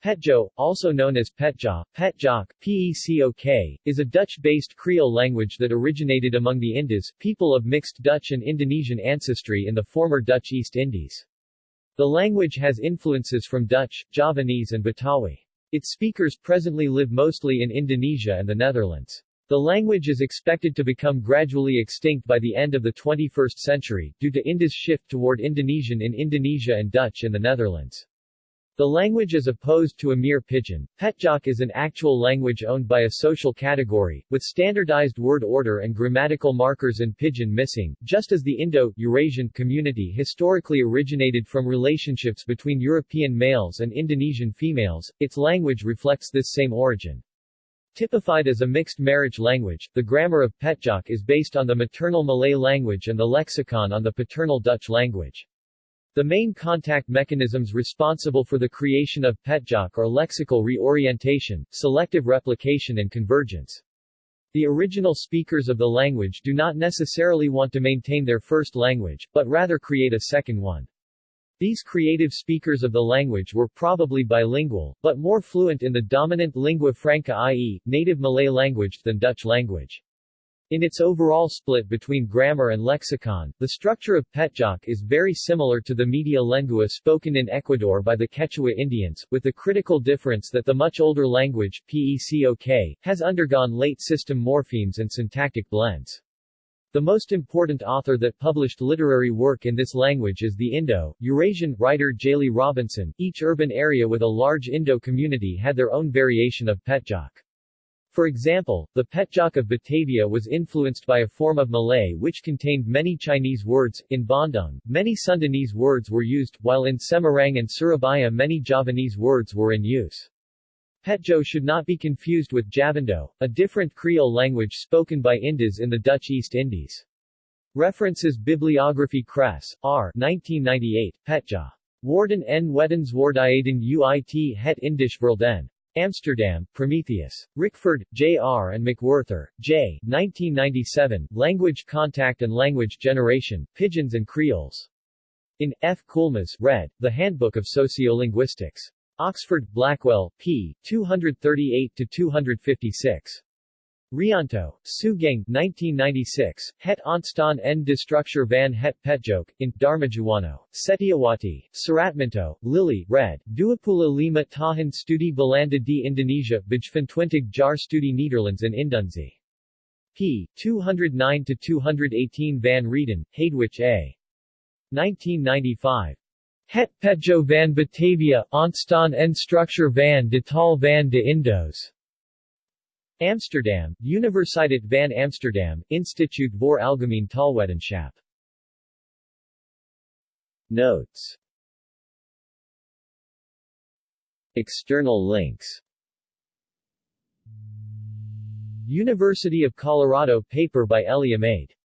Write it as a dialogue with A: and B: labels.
A: Petjo, also known as Petja, Petjok, PECOK, is a Dutch-based Creole language that originated among the Indos, people of mixed Dutch and Indonesian ancestry in the former Dutch East Indies. The language has influences from Dutch, Javanese and Betawi. Its speakers presently live mostly in Indonesia and the Netherlands. The language is expected to become gradually extinct by the end of the 21st century, due to Indos' shift toward Indonesian in Indonesia and Dutch in the Netherlands. The language is opposed to a mere Pidgin. Petjok is an actual language owned by a social category, with standardized word order and grammatical markers in Pidgin missing, just as the Indo-Eurasian community historically originated from relationships between European males and Indonesian females, its language reflects this same origin. Typified as a mixed marriage language, the grammar of Petjok is based on the maternal Malay language and the lexicon on the paternal Dutch language. The main contact mechanisms responsible for the creation of Petjok are lexical reorientation, selective replication and convergence. The original speakers of the language do not necessarily want to maintain their first language, but rather create a second one. These creative speakers of the language were probably bilingual, but more fluent in the dominant lingua franca i.e., native Malay language than Dutch language. In its overall split between grammar and lexicon, the structure of Petjok is very similar to the media lengua spoken in Ecuador by the Quechua Indians, with the critical difference that the much older language, PECOK, has undergone late system morphemes and syntactic blends. The most important author that published literary work in this language is the Indo-Eurasian writer Tjalie Robinson. Each urban area with a large Indo community had their own variation of Petjok. For example, the Petjok of Batavia was influenced by a form of Malay which contained many Chinese words. In Bandung, many Sundanese words were used, while in Semarang and Surabaya many Javanese words were in use. Petjo should not be confused with Javindo, a different Creole language spoken by Indos in the Dutch East Indies. References Bibliography Kress, R. 1998, Petja. Woorden en Wetenswaardigheden uit het Indisch Verleden. Amsterdam, Prometheus. Rickford, J.R. and McWhorter, J. 1997, Language Contact and Language Generation, Pidgins and Creoles. In, F. Coulmas, Red, The Handbook of Sociolinguistics. Oxford, Blackwell, p. 238-256. Rianto, Sugeng 1996, Het ontstaan en destructure van het petjok, in Dharmajuwana, Setiawati, Suratminto, Lily, red, Duapula lima tahan studi belanda di Indonesia, Bijventwintig Jar studi Nederlands in Indonesi. p. 209-218 Van Rheeden, Hadewich A. 1995. Het Petjo van Batavia, ontstaan en structure van de tal van de Indos. Amsterdam, Universiteit van Amsterdam, Instituut voor Algemeen Taalwetenschap. Notes. External links. University of Colorado paper by Elie Amade